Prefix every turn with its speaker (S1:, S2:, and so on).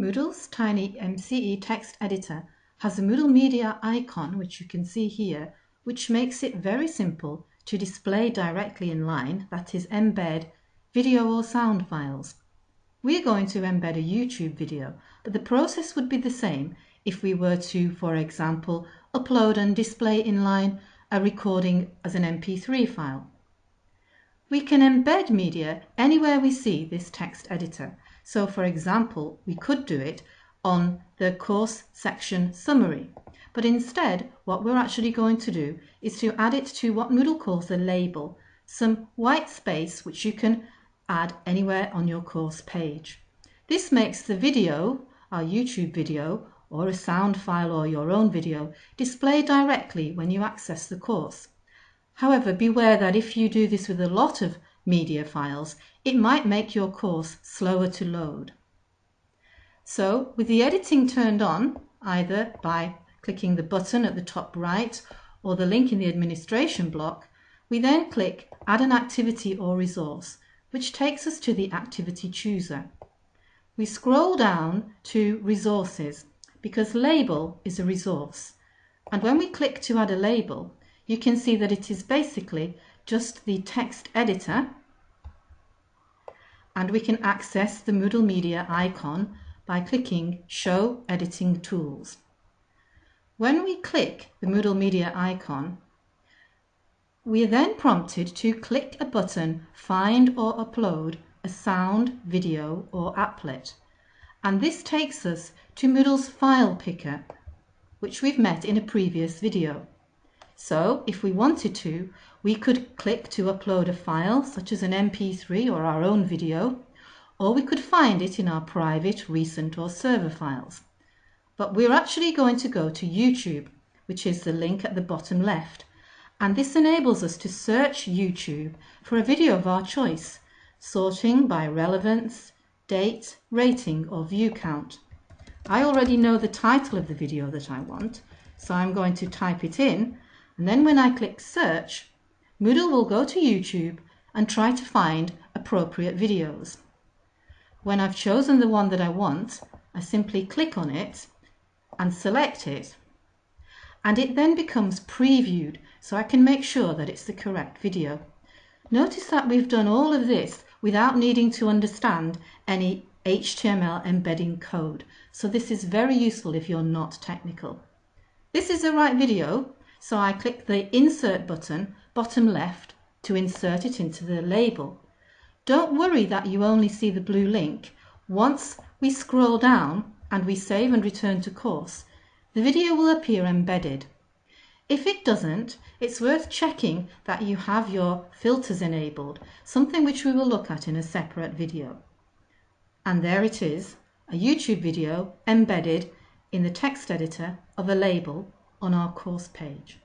S1: Moodle's TinyMCE text editor has a Moodle Media icon, which you can see here, which makes it very simple to display directly in line, that is, embed video or sound files. We're going to embed a YouTube video, but the process would be the same if we were to, for example, upload and display in line a recording as an MP3 file. We can embed media anywhere we see this text editor. So for example, we could do it on the course section summary. But instead, what we're actually going to do is to add it to what Moodle calls a label, some white space which you can add anywhere on your course page. This makes the video, our YouTube video, or a sound file or your own video, display directly when you access the course. However, beware that if you do this with a lot of media files, it might make your course slower to load. So with the editing turned on, either by clicking the button at the top right or the link in the administration block, we then click Add an activity or resource, which takes us to the activity chooser. We scroll down to Resources because Label is a resource. And when we click to add a label, you can see that it is basically just the text editor and we can access the Moodle Media icon by clicking Show Editing Tools. When we click the Moodle Media icon, we are then prompted to click a button Find or Upload a sound, video or applet. And this takes us to Moodle's file picker, which we've met in a previous video. So if we wanted to, we could click to upload a file such as an MP3 or our own video, or we could find it in our private, recent or server files. But we're actually going to go to YouTube, which is the link at the bottom left, and this enables us to search YouTube for a video of our choice, sorting by relevance, date, rating or view count. I already know the title of the video that I want, so I'm going to type it in and then when I click search, Moodle will go to YouTube and try to find appropriate videos. When I've chosen the one that I want, I simply click on it and select it. And it then becomes previewed so I can make sure that it's the correct video. Notice that we've done all of this without needing to understand any HTML embedding code. So this is very useful if you're not technical. This is the right video, so I click the Insert button, bottom left, to insert it into the label. Don't worry that you only see the blue link. Once we scroll down and we save and return to course, the video will appear embedded. If it doesn't, it's worth checking that you have your filters enabled, something which we will look at in a separate video. And there it is, a YouTube video embedded in the text editor of a label on our course page.